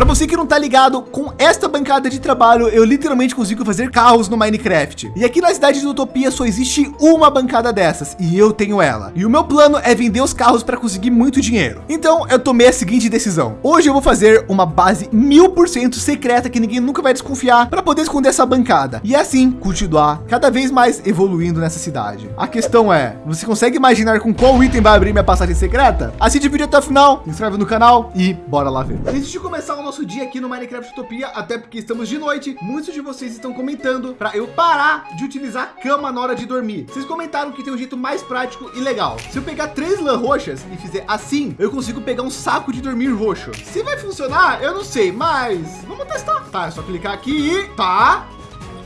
Para você que não tá ligado, com esta bancada de trabalho, eu literalmente consigo fazer carros no Minecraft. E aqui na cidade de Utopia só existe uma bancada dessas e eu tenho ela. E o meu plano é vender os carros para conseguir muito dinheiro. Então eu tomei a seguinte decisão. Hoje eu vou fazer uma base mil por cento secreta que ninguém nunca vai desconfiar para poder esconder essa bancada. E assim continuar cada vez mais evoluindo nessa cidade. A questão é, você consegue imaginar com qual item vai abrir minha passagem secreta? Assiste o vídeo até o final, se inscreve no canal e bora lá ver. Antes de começar o nosso dia aqui no Minecraft Utopia, até porque estamos de noite, muitos de vocês estão comentando para eu parar de utilizar cama na hora de dormir. Vocês comentaram que tem um jeito mais prático e legal. Se eu pegar três lã roxas e fizer assim, eu consigo pegar um saco de dormir roxo. Se vai funcionar, eu não sei, mas vamos testar. Tá, é só clicar aqui e tá.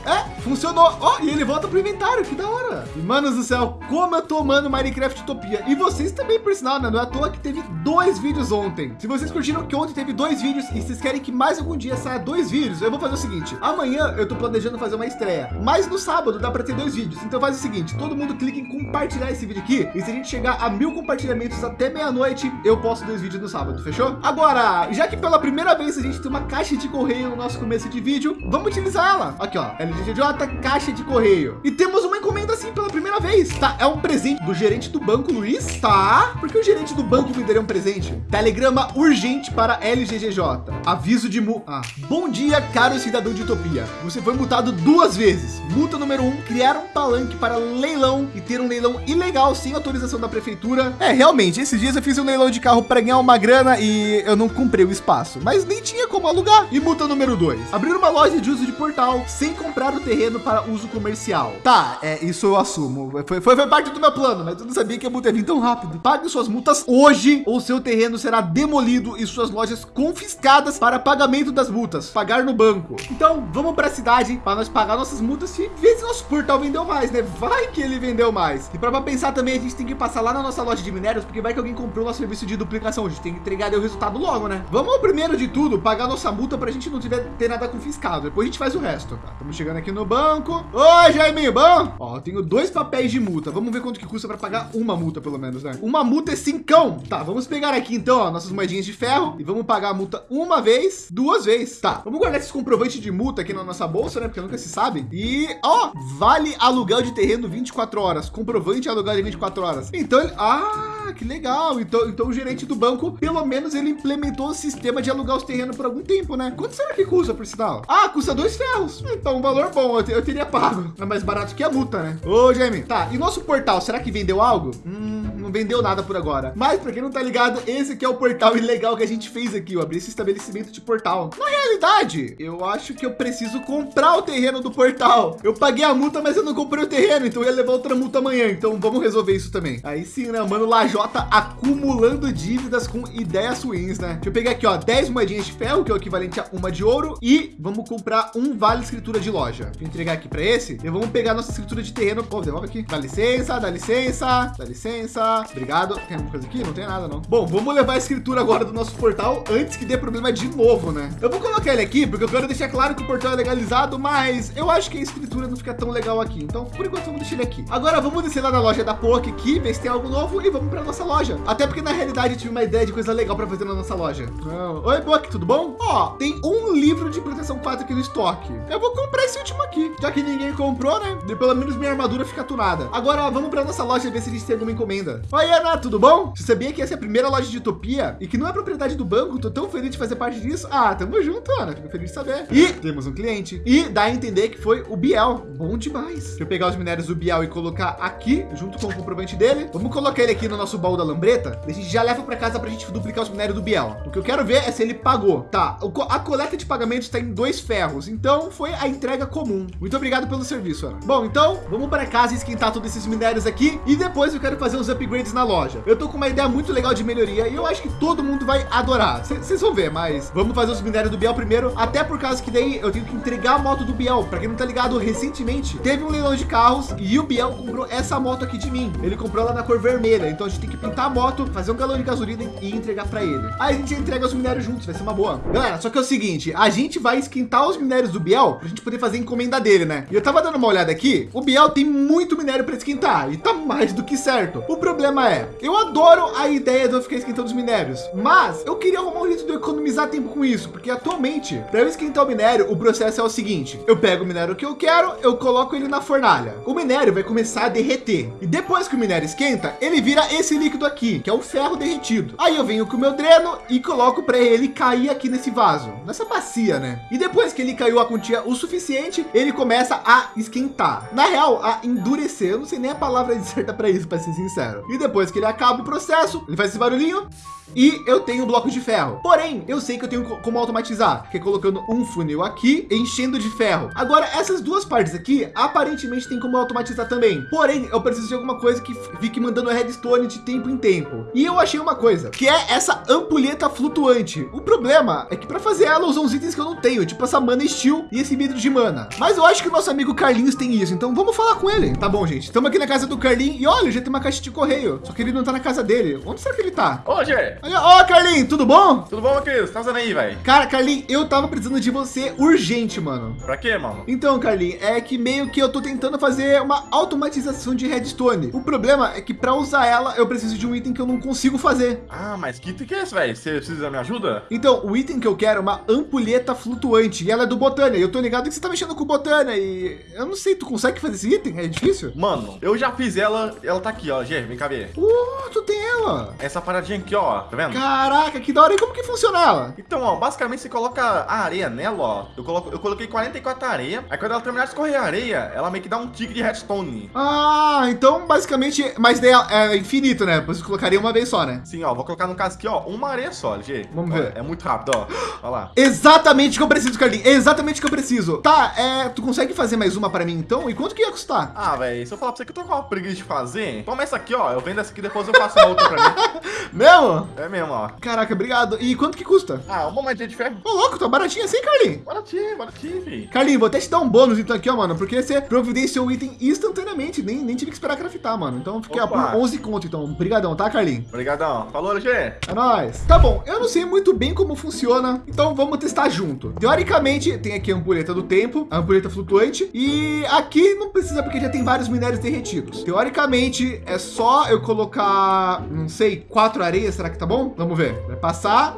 É, funcionou. Ó, oh, e ele volta pro inventário, que da hora. E, manos do céu, como eu tô amando Minecraft Utopia. E vocês também, por sinal, né? Não é à toa que teve dois vídeos ontem. Se vocês curtiram que ontem teve dois vídeos e vocês querem que mais algum dia saia dois vídeos, eu vou fazer o seguinte. Amanhã eu tô planejando fazer uma estreia, mas no sábado dá para ter dois vídeos. Então faz o seguinte, todo mundo clica em compartilhar esse vídeo aqui. E se a gente chegar a mil compartilhamentos até meia-noite, eu posto dois vídeos no sábado, fechou? Agora, já que pela primeira vez a gente tem uma caixa de correio no nosso começo de vídeo, vamos utilizar ela. Aqui, ó, LGJ, caixa de correio. E temos uma encomenda assim pela primeira vez, tá? É um presente do gerente do banco, Luiz, tá? Porque o gerente do banco me daria um presente. Telegrama urgente para LGGJ. Aviso de mu... Ah. Bom dia, caro cidadão de Utopia. Você foi multado duas vezes. Multa número um, criar um palanque para leilão e ter um leilão ilegal sem autorização da prefeitura. É, realmente, esses dias eu fiz um leilão de carro para ganhar uma grana e eu não comprei o espaço, mas nem tinha como alugar. E multa número dois, abrir uma loja de uso de portal sem comprar o terreno para uso comercial. Tá, é, isso eu assumo. Foi, foi, foi parte do meu plano, mas eu não sabia que a multa ia vir tão rápido. Pague suas multas hoje ou seu terreno será demolido e suas lojas confiscadas para pagamento das multas. Pagar no banco. Então vamos para a cidade para nós pagar nossas multas e ver se nosso portal vendeu mais, né? Vai que ele vendeu mais. E para pensar também, a gente tem que passar lá na nossa loja de minérios, porque vai que alguém comprou nosso serviço de duplicação. A gente tem que entregar o resultado logo, né? Vamos primeiro de tudo pagar nossa multa para a gente não tiver ter nada confiscado. Depois a gente faz o resto. Tá, estamos chegando aqui no banco. Oi, Jaime, bom? Ó, eu tenho dois papéis de multa. Vamos ver quanto que custa para pagar uma multa, pelo menos, né? Uma multa é cincão. Tá, vamos pegar aqui então, ó, nossas moedinhas de ferro e vamos pagar a multa uma vez, duas vezes. Tá, vamos guardar esses comprovantes de multa aqui na nossa bolsa, né? Porque nunca se sabe. E, ó, vale aluguel de terreno 24 horas. Comprovante aluguel de 24 horas. Então, ele... ah, que legal. Então, então o gerente do banco, pelo menos ele implementou o sistema de alugar os terrenos por algum tempo, né? Quanto será que custa por sinal? Ah, custa dois ferros. Então, um valor bom. Eu, eu teria pago. É mais barato que a multa, né? Ô, Jamie. Tá, e nosso portal, será que vendeu algo? Hum, não vendeu nada por agora. Mas para quem não tá ligado, esse aqui é o portal ilegal que a gente fez aqui, ó, abrir esse estabelecimento de portal. Na realidade, eu acho que eu preciso comprar o terreno do portal. Eu paguei a multa, mas eu não comprei o terreno, então eu ia levar outra multa amanhã. Então vamos resolver isso também. Aí sim, né, mano, Lajota acumulando dívidas com ideias ruins, né? Deixa eu pegar aqui, ó, 10 moedinhas de ferro, que é o equivalente a uma de ouro e vamos comprar um vale escritura de loja. Vou entregar aqui para esse e vamos pegar nossa escritura de terreno. Pô, devolve aqui. Dá licença, dá licença, dá licença. Obrigado. Tem alguma coisa aqui? Não tem nada, não. Bom, vamos levar a escritura agora do nosso portal antes que dê problema de novo, né? Eu vou colocar ele aqui porque eu quero deixar claro que o portal é legalizado, mas eu acho que a escritura não fica tão legal aqui. Então, por enquanto, vamos deixar ele aqui. Agora, vamos descer lá na loja da POC aqui, ver se tem algo novo e vamos para nossa loja. Até porque, na realidade, eu tive uma ideia de coisa legal para fazer na nossa loja. Oh. Oi, POC, tudo bom? Ó, tem um livro de proteção 4 aqui no estoque. Eu vou comprar esse último aqui, já que ninguém comprou, né? E pelo menos minha armadura fica tunada. Agora, vamos para nossa loja ver se a gente tem alguma encomenda. Oi, Ana, tudo bom? Você sabia que essa é a primeira loja de Utopia e que não é propriedade do banco? Tô tão feliz de fazer parte disso. Ah, tamo junto, Ana. Fico feliz de saber. E temos um cliente. E dá a entender que foi o Biel. Bom demais. Deixa eu pegar os minérios do Biel e colocar aqui, junto com o comprovante dele. Vamos colocar ele aqui no nosso baú da lambreta. A gente já leva para casa para a gente duplicar os minérios do Biel. O que eu quero ver é se ele pagou. Tá, a coleta de pagamentos está em dois ferros. Então foi a entrega comum. Muito obrigado pelo serviço, Ana. Bom, então vamos para casa esquentar todos esses minérios aqui. E depois eu quero fazer os upgrades na loja. Eu tô com uma ideia muito legal de melhoria e eu acho que todo mundo vai adorar. Vocês vão ver, mas vamos fazer os minérios do Biel primeiro, até por causa que daí eu tenho que entregar a moto do Biel. Para quem não tá ligado, recentemente teve um leilão de carros e o Biel comprou essa moto aqui de mim. Ele comprou ela na cor vermelha, então a gente tem que pintar a moto, fazer um galão de gasolina e entregar para ele. Aí a gente entrega os minérios juntos, vai ser uma boa. Galera, só que é o seguinte, a gente vai esquentar os minérios do Biel para a gente poder fazer fazer encomenda dele, né? E eu tava dando uma olhada aqui, o Biel tem muito minério para esquentar e tá mais do que certo. O problema é, eu adoro a ideia de eu ficar esquentando os minérios, mas eu queria arrumar um jeito de eu economizar tempo com isso, porque atualmente, para eu esquentar o minério, o processo é o seguinte, eu pego o minério que eu quero, eu coloco ele na fornalha. O minério vai começar a derreter e depois que o minério esquenta, ele vira esse líquido aqui, que é o ferro derretido. Aí eu venho com o meu dreno e coloco para ele cair aqui nesse vaso, nessa bacia, né? E depois que ele caiu a quantia o suficiente, ele começa a esquentar. Na real, a endurecer. Eu não sei nem a palavra certa para isso, para ser sincero. E depois que ele acaba o processo, ele faz esse barulhinho e eu tenho bloco de ferro. Porém, eu sei que eu tenho como automatizar, que é colocando um funil aqui, enchendo de ferro. Agora, essas duas partes aqui, aparentemente tem como automatizar também. Porém, eu preciso de alguma coisa que fique mandando redstone de tempo em tempo. E eu achei uma coisa, que é essa ampulheta flutuante. O problema é que para fazer ela usam uns itens que eu não tenho, tipo essa mana steel e esse vidro de mana. Mas eu acho que o nosso amigo Carlinhos tem isso, então vamos falar com ele. Tá bom, gente. Estamos aqui na casa do Carlinhos e olha, já tem uma caixa de correio. Só que ele não tá na casa dele. Onde será que ele tá? Ô, Gê, Olha, ó, Carlinhos, tudo bom? Tudo bom, meu querido? Você tá fazendo aí, velho? Cara, Carlinhos, eu tava precisando de você urgente, mano. Pra quê, mano? Então, Carlinhos, é que meio que eu tô tentando fazer uma automatização de redstone. O problema é que para usar ela, eu preciso de um item que eu não consigo fazer. Ah, mas que item que é esse, velho? Você precisa da minha ajuda? Então, o item que eu quero é uma ampulheta flutuante e ela é do Botânia. Eu tô ligado que você tá mexendo com o Botânia e eu não sei, tu consegue fazer esse item? É difícil? Mano, eu já fiz ela, ela tá aqui, ó. Gê, vem cá ver. Uh, tu tem ela. Essa paradinha aqui, ó, tá vendo? Caraca, que da hora. E como que funciona ela? Então, ó, basicamente você coloca a areia nela, ó. Eu, coloco, eu coloquei 44 areia. Aí quando ela terminar de escorrer a areia, ela meio que dá um tique de redstone. Ah, então basicamente, mas daí é infinito, né? Você colocaria uma vez só, né? Sim, ó, vou colocar no caso aqui, ó, uma areia só, G. Vamos Ó, ver. É muito rápido, ó. Olha lá. Exatamente o que eu preciso, Carlinhos. Exatamente o que eu preciso. Tá, é, tu consegue fazer mais uma para mim então? E quanto que ia custar? Ah, velho, se eu falar pra você que eu tô com uma preguiça de fazer, toma essa aqui, ó. Eu vendo essa aqui, depois eu faço uma outra pra mim. Mesmo? É mesmo, ó. Caraca, obrigado. E quanto que custa? Ah, uma moedinha de ferro. Ô, louco, tá baratinho assim, Carlinhos. Baratinho, baratinho, fi. Carlinhos, vou até te dar um bônus então aqui, ó, mano, porque você providenciou o item instantaneamente, nem, nem tive que esperar craftar, mano. Então fiquei ó, por 11 conto, então. Obrigadão, tá, Carlinhos? Obrigadão. Falou, G. É nóis. Tá bom, eu não sei muito bem como funciona, então vamos testar junto. Teoricamente, tem aqui a ampulheta do tempo, a ampulheta flutuante, e aqui não precisa porque já tem vários minérios derretidos. Teoricamente, é só eu colocar, não sei, quatro areias, será que tá bom? Vamos ver. Vai passar.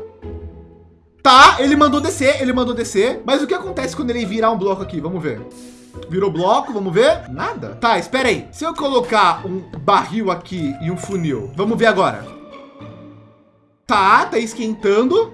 Tá, ele mandou descer, ele mandou descer. Mas o que acontece quando ele virar um bloco aqui? Vamos ver. Virou bloco, vamos ver? Nada. Tá, espera aí. Se eu colocar um barril aqui e um funil, vamos ver agora. Tá, tá esquentando.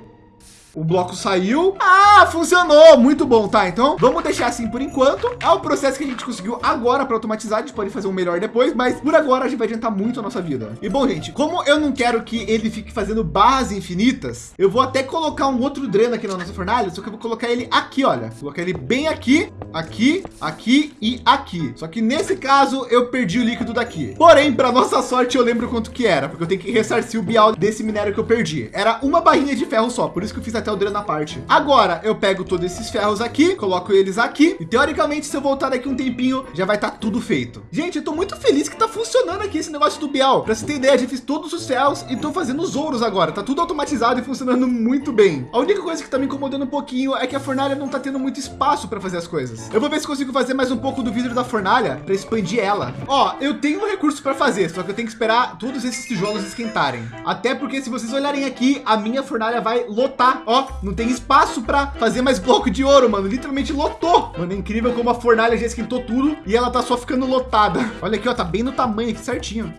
O bloco saiu. Ah, funcionou. Muito bom, tá? Então vamos deixar assim por enquanto. É o processo que a gente conseguiu agora para automatizar. A gente pode fazer um melhor depois, mas por agora a gente vai adiantar muito a nossa vida. E bom, gente, como eu não quero que ele fique fazendo barras infinitas, eu vou até colocar um outro dreno aqui na nossa fornalha, só que eu vou colocar ele aqui, olha. Vou colocar ele bem aqui, aqui, aqui e aqui. Só que nesse caso eu perdi o líquido daqui. Porém, para nossa sorte, eu lembro quanto que era, porque eu tenho que ressarcir o bial desse minério que eu perdi. Era uma barrinha de ferro só, por isso que eu fiz até o dreno na parte. Agora eu pego todos esses ferros aqui, coloco eles aqui e teoricamente se eu voltar daqui um tempinho já vai estar tudo feito. Gente, eu tô muito feliz que tá funcionando aqui esse negócio do Bial. Para você ter ideia, já fiz todos os ferros e tô fazendo os ouros agora. Tá tudo automatizado e funcionando muito bem. A única coisa que tá me incomodando um pouquinho é que a fornalha não tá tendo muito espaço para fazer as coisas. Eu vou ver se consigo fazer mais um pouco do vidro da fornalha para expandir ela. Ó, eu tenho um recurso para fazer, só que eu tenho que esperar todos esses tijolos esquentarem. Até porque se vocês olharem aqui, a minha fornalha vai lotar. Ó, não tem espaço para fazer mais bloco de ouro, mano. Literalmente lotou. Mano, é incrível como a fornalha já esquentou tudo e ela tá só ficando lotada. Olha aqui, ó, tá bem no tamanho aqui certinho.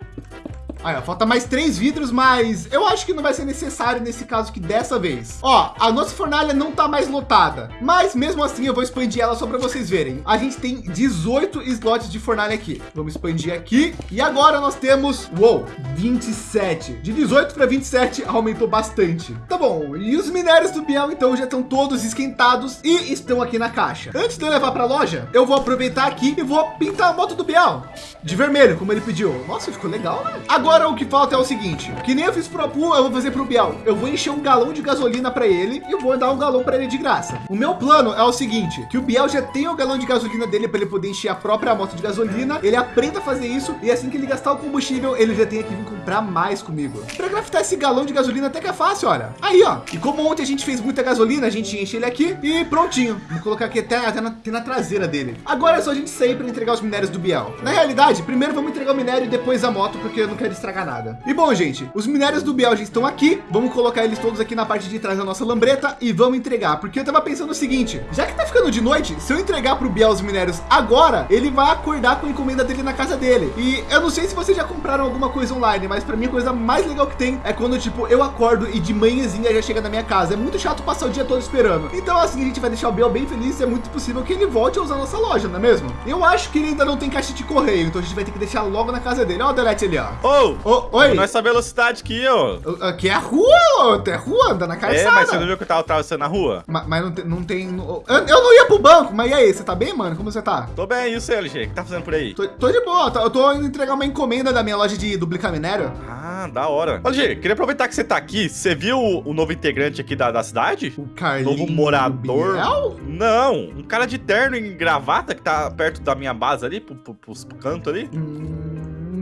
Aí, ó, falta mais três vidros, mas eu acho que não vai ser necessário nesse caso que dessa vez. Ó, a nossa fornalha não tá mais lotada, mas mesmo assim eu vou expandir ela só para vocês verem. A gente tem 18 slots de fornalha aqui. Vamos expandir aqui. E agora nós temos, uou, 27. De 18 para 27 aumentou bastante. Tá bom, e os minérios do Biel então já estão todos esquentados e estão aqui na caixa. Antes de eu levar para a loja, eu vou aproveitar aqui e vou pintar a moto do Biel de vermelho, como ele pediu. Nossa, ficou legal, né? Agora o que falta é o seguinte, que nem eu fiz pro Apu, eu vou fazer pro Biel. Eu vou encher um galão de gasolina para ele e vou dar um galão para ele de graça. O meu plano é o seguinte, que o Biel já tem o galão de gasolina dele para ele poder encher a própria moto de gasolina. Ele aprenda a fazer isso e assim que ele gastar o combustível, ele já tem aqui com para mais comigo. Para craftar esse galão de gasolina até que é fácil, olha. Aí, ó. E como ontem a gente fez muita gasolina, a gente enche ele aqui e prontinho. Vou colocar aqui até, até, na, até na traseira dele. Agora é só a gente sair para entregar os minérios do Biel. Na realidade, primeiro vamos entregar o minério e depois a moto, porque eu não quero estragar nada. E bom, gente, os minérios do Biel já estão aqui. Vamos colocar eles todos aqui na parte de trás da nossa lambreta e vamos entregar. Porque eu tava pensando o seguinte, já que tá ficando de noite, se eu entregar para o Biel os minérios agora, ele vai acordar com a encomenda dele na casa dele. E eu não sei se vocês já compraram alguma coisa online, mas para mim a coisa mais legal que tem é quando tipo eu acordo e de manhãzinha já chega na minha casa. É muito chato passar o dia todo esperando. Então assim a gente vai deixar o Biel bem feliz. É muito possível que ele volte a usar a nossa loja, não é mesmo? Eu acho que ele ainda não tem caixa de correio, então a gente vai ter que deixar logo na casa dele. Ó, o Delete ali, ó. Ô, oh, oi. Não é velocidade aqui, ó. Aqui é a rua, é rua, anda na calçada. É, mas você não viu que eu tava atravessando na rua? Mas, mas não, tem, não tem. Eu, eu, não ia pro banco, mas e aí? Você tá bem, mano? Como você tá? Tô bem, e o seu, LG? O que tá fazendo por aí? Tô, tô de boa, eu tô indo entregar uma encomenda da minha loja de duplicar minério. Ah, da hora. LG, queria aproveitar que você tá aqui. Você viu o, o novo integrante aqui da, da cidade? O Carlinhos Novo morador? Biel? Não, um cara de terno e gravata que tá perto da minha base ali, pro, pro, pros cantos ali. Hum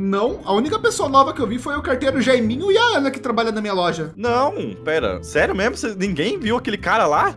não. A única pessoa nova que eu vi foi o carteiro Jaiminho e a Ana que trabalha na minha loja. Não, pera. Sério mesmo? Você, ninguém viu aquele cara lá?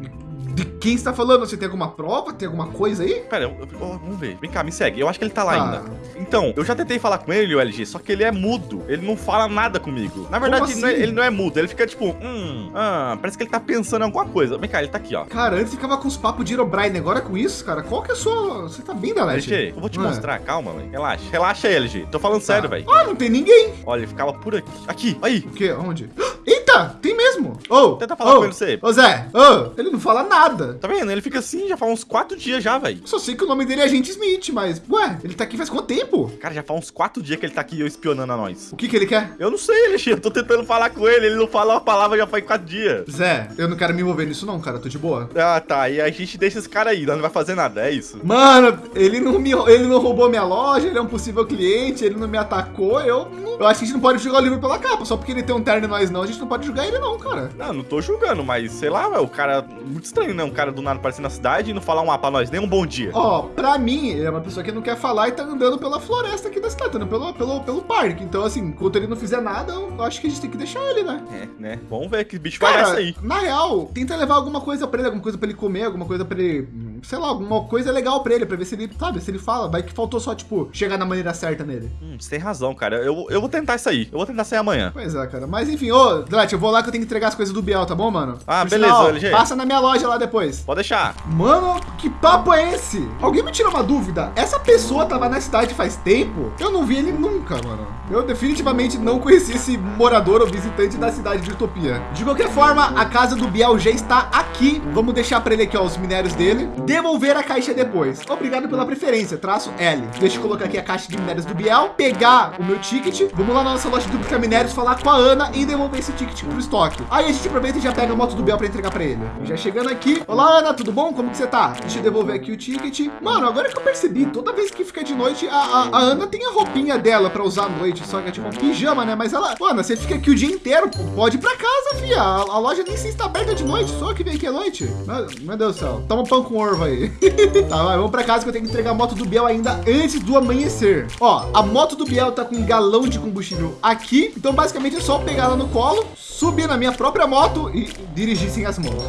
De quem está falando? Você tem alguma prova? Tem alguma coisa aí? Pera, eu, eu, vamos ver. Vem cá, me segue. Eu acho que ele tá lá ah. ainda. Então, eu já tentei falar com ele, o LG, só que ele é mudo. Ele não fala nada comigo. Na verdade, assim? ele, não é, mudo. Ele fica tipo, hum, ah, parece que ele tá pensando em alguma coisa. Vem cá, ele tá aqui, ó. Cara, antes ficava com os papos de Herobrine. Agora com isso, cara, qual que é a sua... Você tá bem, Dalete? LG, eu vou te ah. mostrar. Calma, velho. Relaxa. Relaxa aí, LG. Tô falando tá. sério, velho. Ah, não tem ninguém. Olha, ele ficava por aqui. Aqui, aí. O quê? Onde? Eita, tem mesmo. Oh, Tenta falar oh, com ele, você. Ô, Zé, oh, ele não fala nada. Tá vendo? Ele fica assim já faz uns quatro dias já, velho. Só sei que o nome dele é Agente Smith, mas, ué, ele tá aqui faz quanto tempo? Cara, já faz uns quatro dias que ele tá aqui eu espionando a nós. O que que ele quer? Eu não sei, Alexandre. Eu tô tentando falar com ele. Ele não fala uma palavra já faz quatro dias. Zé, eu não quero me envolver nisso não, cara. Tô de boa. Ah, tá. E a gente deixa esse cara aí. Não vai fazer nada. É isso. Mano, ele não me, ele não roubou minha loja. Ele é um possível cliente. Ele não me atacou. Eu, eu acho que a gente não pode jogar o livro pela capa. Só porque ele tem um terno e nós não. A gente não pode julgar ele não, cara. Não, não tô julgando, mas sei lá, o cara muito estranho, né? Um cara do nada aparecendo na cidade e não falar um A pra nós, nem um bom dia. Ó, oh, pra mim, ele é uma pessoa que não quer falar e tá andando pela floresta aqui da cidade, andando pelo, pelo, pelo parque. Então, assim, enquanto ele não fizer nada, eu acho que a gente tem que deixar ele, né? É, né? Vamos ver que bicho cara, vai aí. Na real, tenta levar alguma coisa pra ele, alguma coisa pra ele comer, alguma coisa pra ele sei lá, alguma coisa legal pra ele, pra ver se ele, sabe, se ele fala. Vai que faltou só, tipo, chegar na maneira certa nele. Hum, você tem razão, cara. Eu, eu vou tentar isso aí. Eu vou tentar sair amanhã. Pois é, cara. Mas enfim, ô, Drat, eu vou lá que eu tenho que entregar as coisas do Biel, tá bom, mano? Ah, Por beleza, sinal, LG. Passa na minha loja lá depois. Pode deixar. Mano, que papo é esse? Alguém me tira uma dúvida? Essa pessoa tava na cidade faz tempo? Eu não vi ele nunca, mano. Eu definitivamente não conheci esse morador ou visitante da cidade de Utopia. De qualquer forma, a casa do Biel já está aqui. Vamos deixar para ele aqui, ó, os minérios dele. Devolver a caixa depois. Obrigado pela preferência, traço L. Deixa eu colocar aqui a caixa de minérios do Biel, pegar o meu ticket. Vamos lá na nossa loja de duplicar minérios, falar com a Ana e devolver esse ticket para o estoque. Aí a gente aproveita e já pega a moto do Biel para entregar para ele. já chegando aqui. Olá, Ana, tudo bom? Como que você tá? Deixa eu devolver aqui o ticket. Mano, agora que eu percebi, toda vez que fica de noite, a, a, a Ana tem a roupinha dela para usar à noite, só que é tipo um pijama, né? Mas ela, mano, você fica aqui o dia inteiro, pode ir para casa, fia. A, a, loja nem se está aberta de noite, só que vem aqui à noite. Meu, meu Deus do céu. Toma pão com orvo aí. Tá, vai, vamos para casa que eu tenho que entregar a moto do Biel ainda antes do amanhecer. Ó, a moto do Biel tá com um galão de combustível aqui. Então, basicamente, é só pegar ela no colo, subir na minha própria moto e dirigir sem as mãos.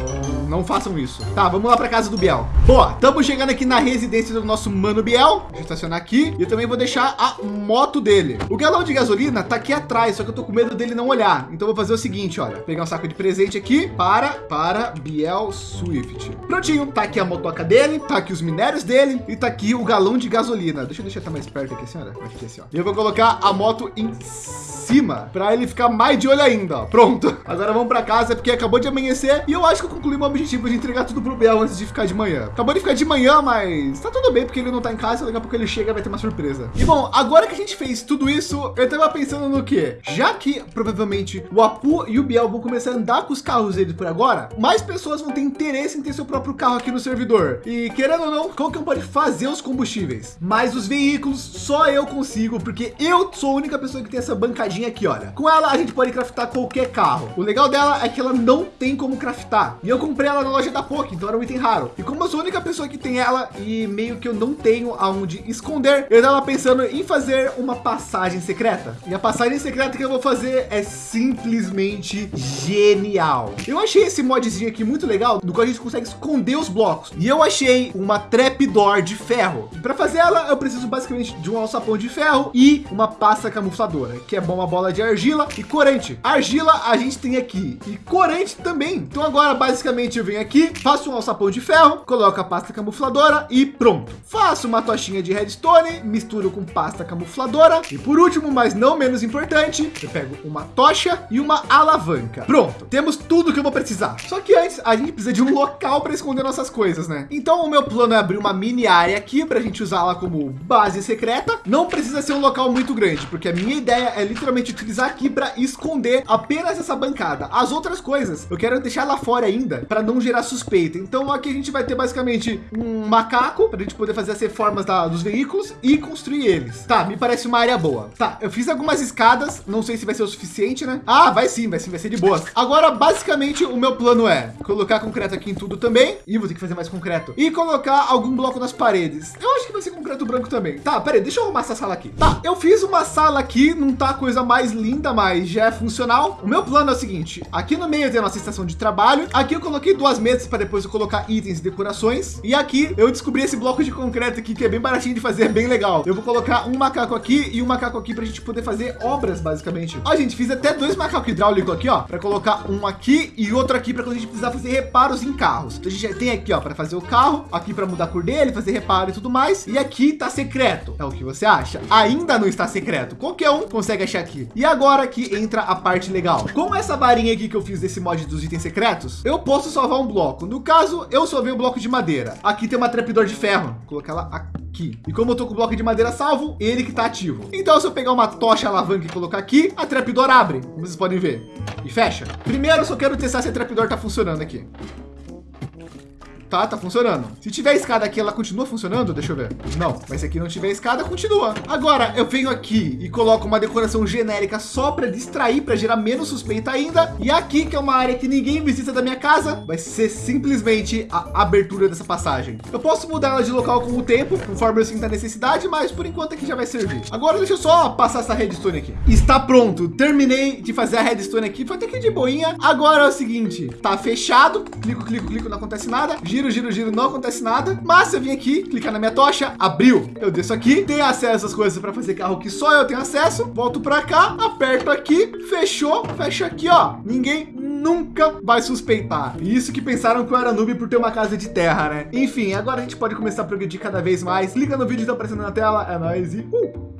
Não façam isso. Tá, vamos lá para casa do Biel. Boa, estamos chegando aqui na residência do nosso mano Biel. Deixa eu estacionar aqui. E eu também vou deixar a moto dele. O galão de gasolina tá aqui atrás, só que eu tô com medo dele não olhar. Então, vou fazer o seguinte, olha. Pegar um saco de presente aqui para, para Biel Swift. Prontinho, tá aqui a motoca dele, tá aqui os minérios dele e tá aqui o galão de gasolina. Deixa eu deixar até mais perto aqui, senhora. Aqui, assim, ó. E eu vou colocar a moto em cima para ele ficar mais de olho ainda. Ó. Pronto. Agora vamos para casa porque acabou de amanhecer e eu acho que eu concluí meu objetivo de entregar tudo pro Bel antes de ficar de manhã. Acabou de ficar de manhã, mas tá tudo bem porque ele não tá em casa. Daqui a pouco ele chega vai ter uma surpresa. E bom, agora que a gente fez tudo isso, eu tava pensando no que? Já que provavelmente o Apu e o Biel vão começar a andar com os carros deles por agora, mais pessoas vão ter interesse em ter seu próprio carro aqui no servidor. E querendo ou não, qual que pode fazer os combustíveis? Mas os veículos só eu consigo, porque eu sou a única pessoa que tem essa bancadinha aqui, olha. Com ela a gente pode craftar qualquer carro. O legal dela é que ela não tem como craftar. E eu comprei comprei ela na loja da POC, então era um item raro. E como eu sou a única pessoa que tem ela e meio que eu não tenho aonde esconder, eu estava pensando em fazer uma passagem secreta. E a passagem secreta que eu vou fazer é simplesmente genial. Eu achei esse modzinho aqui muito legal, no qual a gente consegue esconder os blocos. E eu achei uma trapdoor de ferro. E para fazer ela, eu preciso basicamente de um alçapão de ferro e uma pasta camufladora, que é bom uma bola de argila e corante. Argila a gente tem aqui e corante também. Então agora basicamente eu venho aqui, faço um alçapão de ferro, coloco a pasta camufladora e pronto. Faço uma tochinha de redstone, misturo com pasta camufladora e por último, mas não menos importante, eu pego uma tocha e uma alavanca. Pronto, temos tudo que eu vou precisar. Só que antes a gente precisa de um local para esconder nossas coisas, né? Então o meu plano é abrir uma mini área aqui para a gente usá-la como base secreta. Não precisa ser um local muito grande, porque a minha ideia é literalmente utilizar aqui para esconder apenas essa bancada. As outras coisas eu quero deixar lá fora ainda para não gerar suspeita. Então aqui a gente vai ter basicamente um macaco para a gente poder fazer as reformas da, dos veículos e construir eles. Tá, me parece uma área boa. Tá, eu fiz algumas escadas, não sei se vai ser o suficiente, né? Ah, vai sim, vai sim, vai ser de boas. Agora, basicamente, o meu plano é colocar concreto aqui em tudo também. E vou ter que fazer mais concreto. E colocar algum bloco nas paredes. Eu acho que vai ser concreto branco também. Tá, peraí, deixa eu arrumar essa sala aqui. Tá, eu fiz uma sala aqui, não tá a coisa mais linda, mas já é funcional. O meu plano é o seguinte, aqui no meio tem a nossa estação de trabalho. Aqui eu coloquei duas mesas para depois eu colocar itens e decorações. E aqui eu descobri esse bloco de concreto aqui, que é bem baratinho de fazer, bem legal. Eu vou colocar um macaco aqui e um macaco aqui para a gente poder fazer obras, basicamente. Ó, gente, fiz até dois macacos hidráulicos aqui, ó, para colocar um aqui e outro aqui para quando a gente precisar fazer reparos em carros. Então a gente já tem aqui, ó, para fazer o carro, aqui para mudar a cor dele, fazer reparo e tudo mais. E aqui tá secreto. É o que você acha? Ainda não está secreto. Qualquer um consegue achar aqui. E agora que entra a parte legal. Com essa varinha aqui que eu fiz desse mod dos itens secretos, eu posso salvar um bloco. No caso, eu salvei o bloco de madeira. Aqui tem uma trapdoor de ferro. Vou colocar ela aqui. E como eu tô com o bloco de madeira salvo, ele que tá ativo. Então, se eu pegar uma tocha alavanca e colocar aqui, a trapdoor abre, como vocês podem ver, e fecha. Primeiro, eu só quero testar se a trapdoor tá funcionando aqui. Tá, tá funcionando. Se tiver escada aqui, ela continua funcionando? Deixa eu ver. Não, mas se aqui não tiver escada, continua. Agora, eu venho aqui e coloco uma decoração genérica só para distrair, para gerar menos suspeita ainda. E aqui, que é uma área que ninguém visita da minha casa, vai ser simplesmente a abertura dessa passagem. Eu posso mudar ela de local com o tempo, conforme eu sinto a necessidade, mas por enquanto aqui já vai servir. Agora, deixa eu só passar essa redstone aqui. Está pronto. Terminei de fazer a redstone aqui. Foi até que de boinha. Agora é o seguinte, tá fechado. Clico, clico, clico, não acontece nada giro, giro, giro, não acontece nada. Mas se eu vim aqui, clicar na minha tocha, abriu. Eu desço aqui, tenho acesso às coisas para fazer carro que só eu tenho acesso. Volto para cá, aperto aqui, fechou, fecha aqui, ó. Ninguém nunca vai suspeitar. Isso que pensaram que eu era noob por ter uma casa de terra, né? Enfim, agora a gente pode começar a progredir cada vez mais. Liga no vídeo que tá aparecendo na tela. É nóis e... Uh!